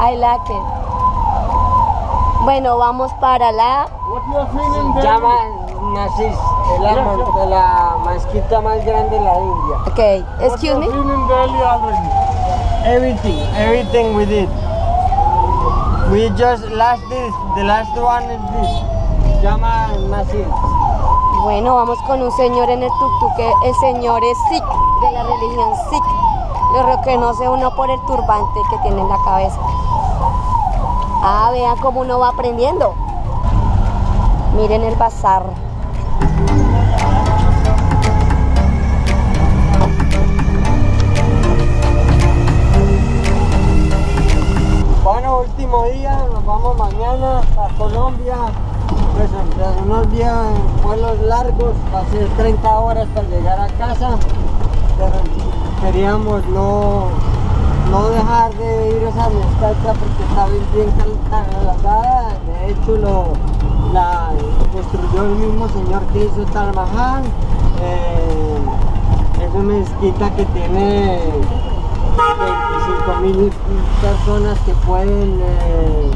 I like it. Bueno, vamos para la... Llama Nasis, es la, mon- la mezquita más grande de la India. Ok, What excuse me. feeling Delhi already? Everything, everything we did. We just last this, the last one is this. Se llama Nasis. Bueno, vamos con un señor en el tuk-tuk, que el señor es Sikh, de la religión Sikh. Lo reconoce uno por el turbante que tiene en la cabeza. Ah, vean cómo uno va aprendiendo. Miren el bazar. Bueno, último día, nos vamos mañana a Colombia. Pues unos días, vuelos largos, va a ser 30 horas para llegar a casa. Pero queríamos no, no dejar de ir esa mezquita porque está bien, bien. De hecho, lo, la construyó el mismo señor que hizo Taj Mahal. Eh, es una mezquita que tiene 25 mil personas que pueden eh,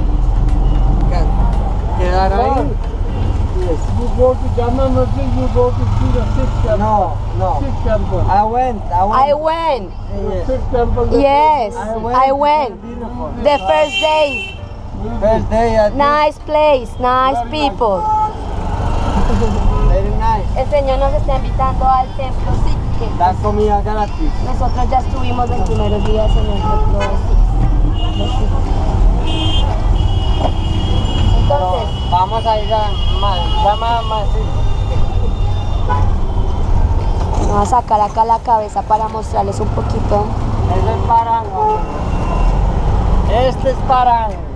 quedar ahí. Yes. You go to Jama Masjid, you go to see the Sikh temple. No, no. Sikh temple. I went, I went. I went. Yes. Sikh temple. Yes, I went. I went. The first day. First day, I Nice place, nice people. very nice. El Señor nos está invitando al templo Sikh. Da comida gratis. Nosotros ya estuvimos los primeros días en el templo Sikh. Entonces, vamos a ir a más, llama más. vamos a sacar acá la cabeza para mostrarles un poquito. Ese es Parang. Este es Parang.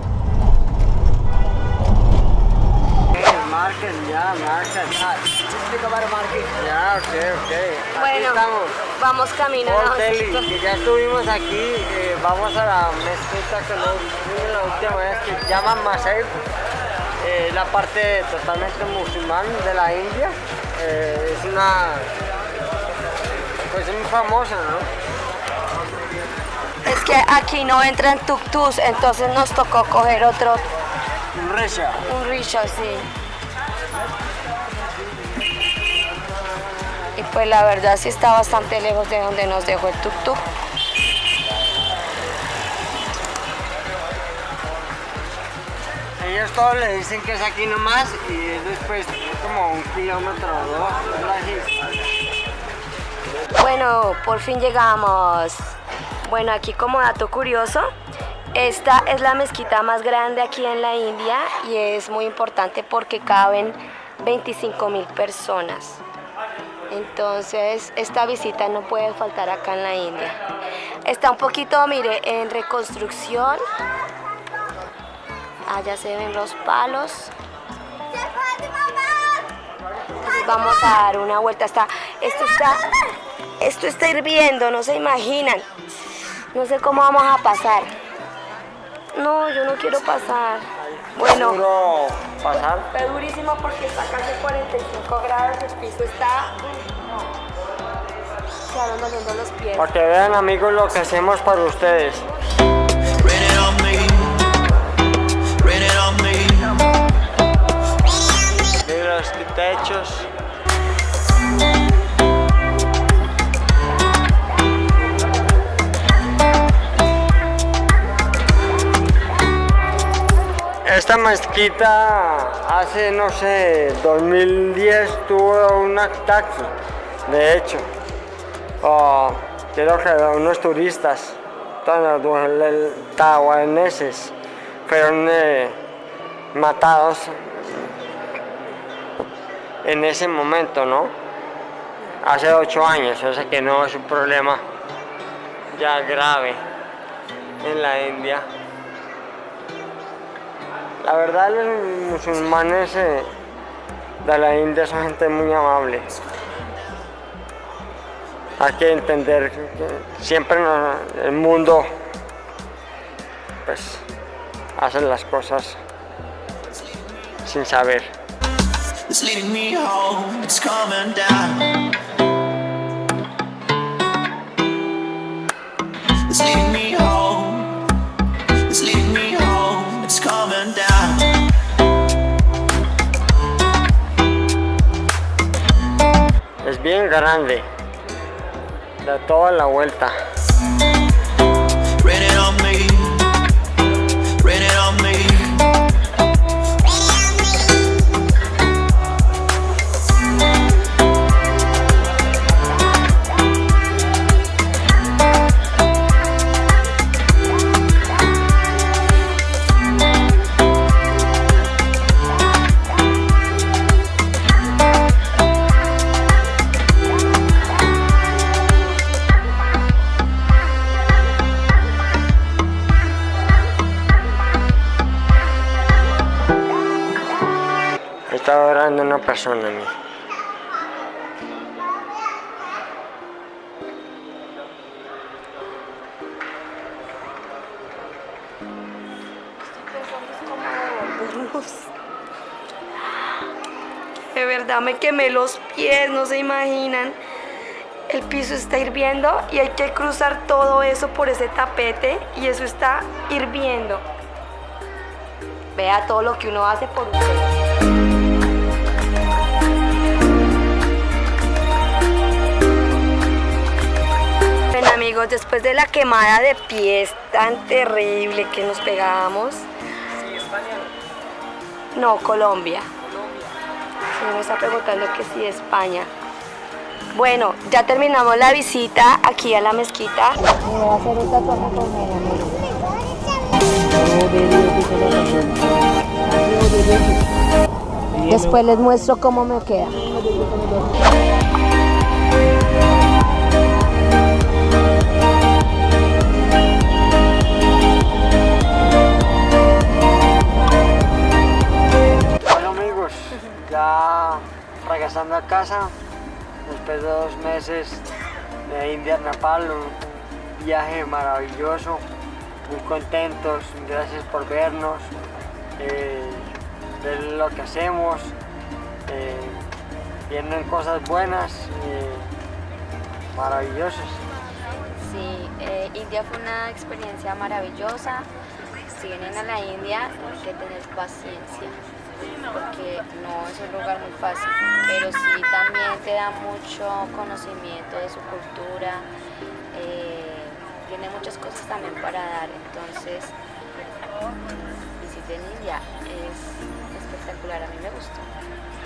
Market, ya, market. Speak about a market. Ya, ok, ok. Bueno, estamos. vamos Delhi, que ya estuvimos aquí, eh, vamos a la mezquita que nos vimos la última vez que se llama Masai, eh, la parte totalmente musulmán de la India, eh, es una, pues es muy famosa, ¿no? Es que aquí no entran tuk-tuks, entonces nos tocó coger otro, Un Resha. un rickshaw, sí. Y pues la verdad sí está bastante lejos de donde nos dejó el tuk-tuk. Ellos todos le dicen que es aquí nomás y es después como un kilómetro o dos. Bueno, por fin llegamos. Bueno, aquí como dato curioso, esta es la mezquita más grande aquí en la India y es muy importante porque caben 25 mil personas. Entonces, esta visita no puede faltar acá en la India. Está un poquito, mire, en reconstrucción. Allá se ven los palos. Entonces vamos a dar una vuelta. Está, esto está, esto está hirviendo, no se imaginan. No sé cómo vamos a pasar. No, yo no quiero pasar. Bueno, Seguro pasar. está durísimo porque está casi 45 grados, el piso está... Se van doliendo los pies. Para que vean amigos lo que hacemos para ustedes. Esta mezquita hace, no sé, 2010 tuvo un ataque, de hecho. Oh, creo que unos turistas, taiwaneses, fueron eh, matados en ese momento, ¿no? Hace ocho años, o sea que no es un problema ya grave en la India. La verdad los musulmanes eh, de la India son gente muy amable. Hay que entender que siempre el mundo pues hace las cosas sin saber. Muy grande. De toda la vuelta. Una persona a mí. De verdad me quemé los pies, no se imaginan. El piso está hirviendo y hay que cruzar todo eso por ese tapete y eso está hirviendo. Vea todo lo que uno hace por usted. Después de la quemada de pies tan terrible que nos pegábamos, no, Colombia. Sí, me está preguntando que si España. Bueno, ya terminamos la visita aquí a la mezquita. Me voy a hacer un tatuaje con él, Después les muestro cómo me queda. Meses de India a Nepal, un viaje maravilloso, muy contentos, gracias por vernos, eh, ver lo que hacemos, eh, vienen cosas buenas, eh, maravillosas. Sí, eh, India fue una experiencia maravillosa. Si vienen a la India, tienen que tener paciencia, porque no es un lugar muy fácil, pero sí también te da mucho conocimiento de su cultura, eh, tiene muchas cosas también para dar, entonces visiten India, es espectacular, a mí me gustó,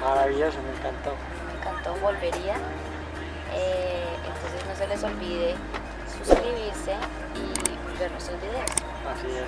Maravilloso, me encantó. me encantó, volvería, Eh, entonces no se les olvide suscribirse y ver nuestros videos. Así es.